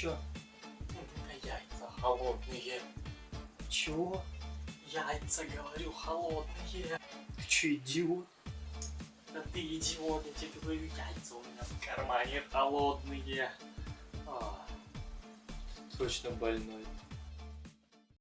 Чё? Ну, у меня яйца холодные. Чего? Яйца, говорю, холодные. Ты чё, идиот? Да ты идиот, я тебе говорю, яйца у меня в кармане холодные. А, Точно больной.